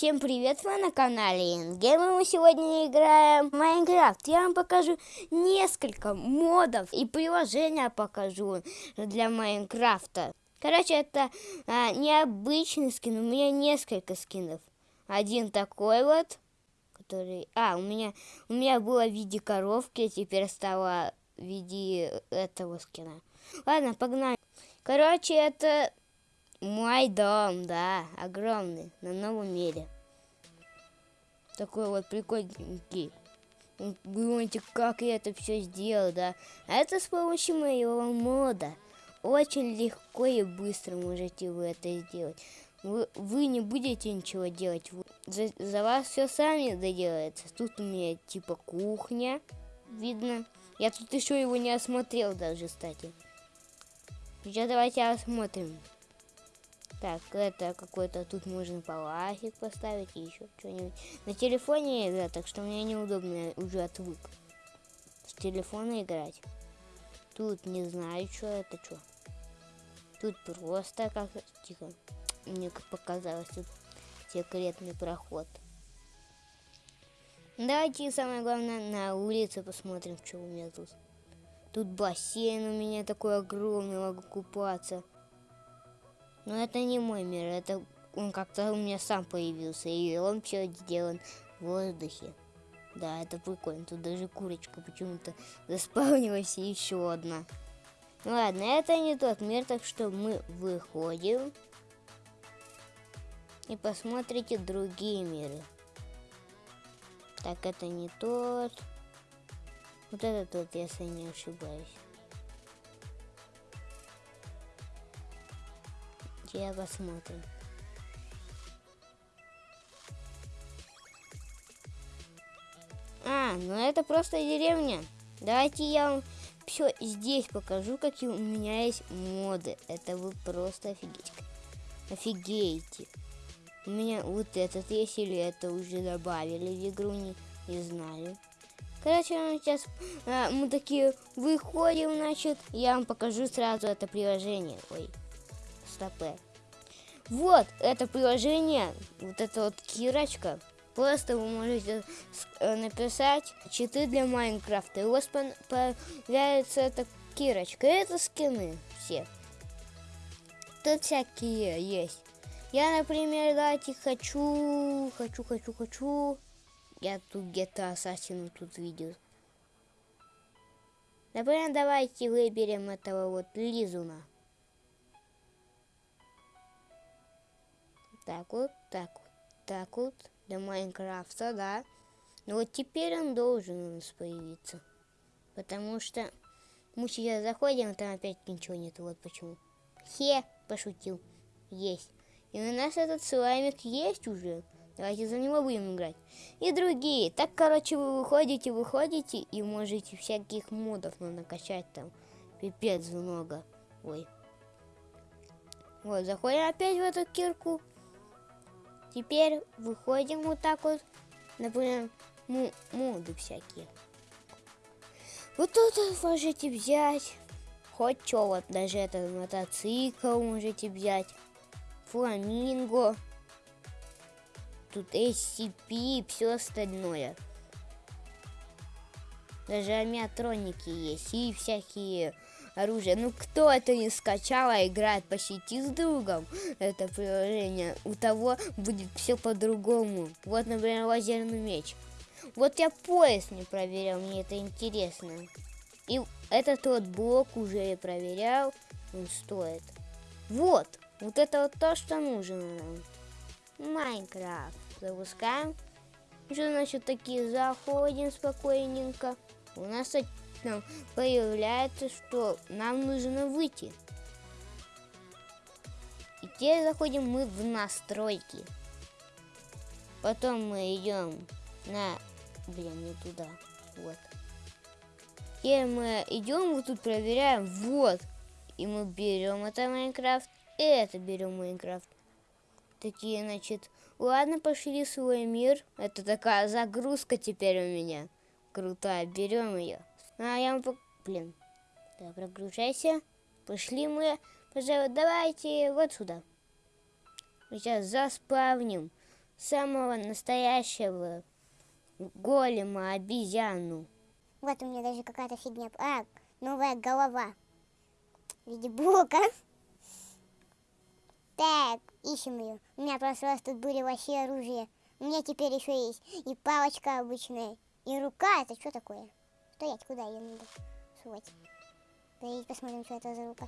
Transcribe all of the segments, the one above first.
Всем привет, вы на канале Ингейм, мы сегодня играем в Майнкрафт. Я вам покажу несколько модов и приложения покажу для Майнкрафта. Короче, это а, необычный скин, у меня несколько скинов. Один такой вот, который... А, у меня, у меня было в виде коровки, теперь стало в виде этого скина. Ладно, погнали. Короче, это мой дом, да, огромный, на новом мире. Такой вот прикольненький. Вы думаете, как я это все сделал, да? А это с помощью моего мода. Очень легко и быстро можете вы это сделать. Вы, вы не будете ничего делать. За, за вас все сами доделается. Тут у меня типа кухня. Видно. Я тут еще его не осмотрел даже, кстати. Сейчас давайте осмотрим. Так, это какой-то тут можно паласик поставить и еще что-нибудь. На телефоне игра, так что мне неудобно, уже отвык с телефона играть. Тут не знаю, что это, что. Тут просто как тихо. Мне показалось, тут секретный проход. Давайте самое главное на улице посмотрим, что у меня тут. Тут бассейн у меня такой огромный, могу купаться. Но это не мой мир, это он как-то у меня сам появился, и он все сделан в воздухе. Да, это прикольно. Тут даже курочка почему-то заспавнилась и еще одна. Ну ладно, это не тот мир, так что мы выходим. И посмотрите другие миры. Так, это не тот. Вот это тот, если не ошибаюсь. Я посмотрим. А, ну это просто деревня. Давайте я вам все здесь покажу, какие у меня есть моды. Это вы просто офигеть. Офигеете. У меня вот этот есть или это уже добавили в игру, не, не знаю. Короче, сейчас а, мы такие выходим, значит, я вам покажу сразу это приложение. Ой, стопе. Вот, это приложение, вот эта вот кирочка. Просто вы можете э, написать читы для Майнкрафта. И у вас появляется эта кирочка. Это скины все. Тут всякие есть. Я, например, давайте хочу, хочу, хочу, хочу. Я тут где-то ассасину тут видел. Например, давайте выберем этого вот Лизуна. Так вот, так вот, так вот, для Майнкрафта, да. Но вот теперь он должен у нас появиться. Потому что мы сейчас заходим, там опять ничего нет. Вот почему. Хе, пошутил. Есть. И у нас этот слаймик есть уже. Давайте за него будем играть. И другие. Так, короче, вы выходите, выходите и можете всяких модов накачать там. Пипец много. Ой. Вот, заходим опять в эту кирку. Теперь выходим вот так вот, например, моды всякие. Вот тут можете взять хоть что, вот даже этот мотоцикл можете взять, фламинго, тут SCP и все остальное. Даже амиатроники есть и всякие оружие. Ну, кто это не скачал, а играет по сети с другом, это приложение, у того будет все по-другому. Вот, например, лазерный меч. Вот я пояс не проверял, мне это интересно. И этот вот блок уже я проверял, он стоит. Вот, вот это вот то, что нужно нам. Майнкрафт. Запускаем. Что значит такие заходим спокойненько. У нас нам появляется, что нам нужно выйти. И теперь заходим мы в настройки. Потом мы идем на... Блин, не туда. Вот. И мы идем, вот тут проверяем. Вот. И мы берем это Майнкрафт. И это берем Майнкрафт. Такие, значит... Ладно, пошли в свой мир. Это такая загрузка теперь у меня. Крутая. Берем ее. А я вам... Блин. Да, прогружайся. Пошли мы. Пожалуй, давайте вот сюда. Сейчас заспавним самого настоящего голема обезьяну. Вот у меня даже какая-то фигня. А, новая голова. В блока. Так, ищем ее. У меня прошлый раз тут были вообще оружие. У меня теперь еще есть и палочка обычная, и рука. Это что такое? Стоять, куда ее надо сувать? Давайте посмотрим, что это за рука.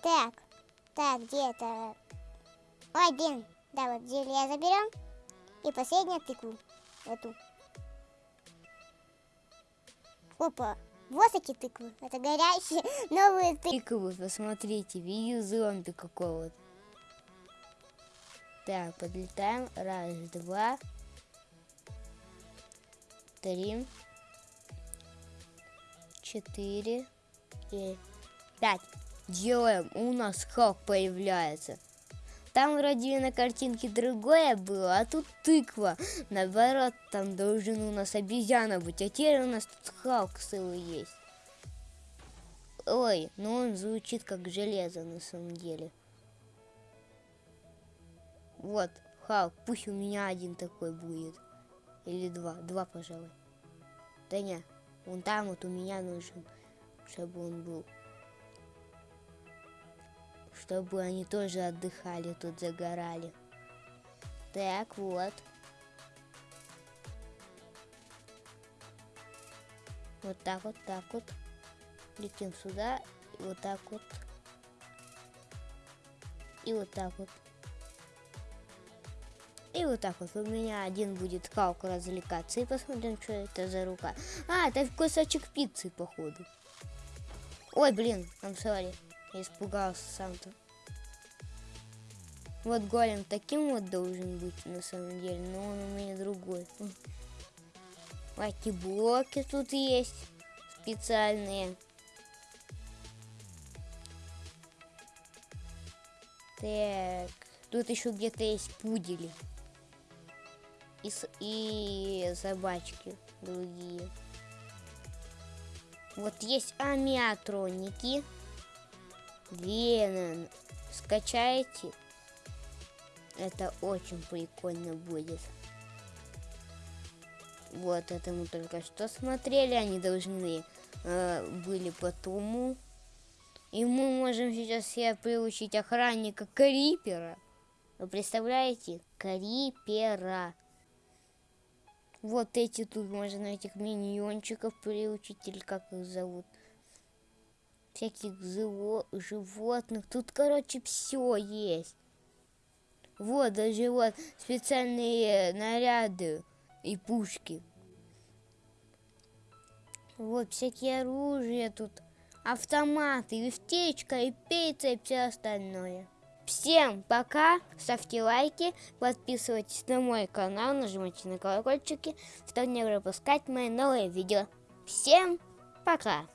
Так, так, где это? Ой, блин. Да, вот зелье заберем. И последнюю тыкву. Эту. Опа. Вот эти тыквы. Это горящие новые тыквы. Тыквы, посмотрите, видео зомби какого-то. Так, подлетаем. Раз, два, три, четыре и пять. Делаем. У нас как появляется. Там вроде на картинке другое было, а тут тыква. Наоборот, там должен у нас обезьяна быть, а теперь у нас тут Халк целый есть. Ой, ну он звучит как железо на самом деле. Вот, Халк, пусть у меня один такой будет. Или два, два, пожалуй. Да не, вон там вот у меня нужен, чтобы он был чтобы они тоже отдыхали, тут загорали. Так, вот. Вот так вот, так вот. Летим сюда, и вот так вот. И вот так вот. И вот так вот у меня один будет калку развлекаться. И посмотрим, что это за рука. А, это кусочек пиццы, походу. Ой, блин, I'm sorry. Я испугался сам-то. Вот голем таким вот должен быть на самом деле, но он у меня другой. Эти блоки тут есть специальные. Так, тут еще где-то есть пудели. И, и собачки другие. Вот есть амиатроники. Веном. Скачайте. Это очень прикольно будет. Вот это мы только что смотрели. Они должны э, были по тому. И мы можем сейчас себе приучить охранника Крипера. Вы представляете? Крипера. Вот эти тут можно этих миньончиков приучить, или как их зовут всяких животных. Тут, короче, все есть. Вот, даже вот специальные наряды и пушки. Вот всякие оружия тут, автоматы, вертечка и пицца и все остальное. Всем пока, ставьте лайки, подписывайтесь на мой канал, нажимайте на колокольчики, чтобы не пропускать мои новые видео. Всем пока!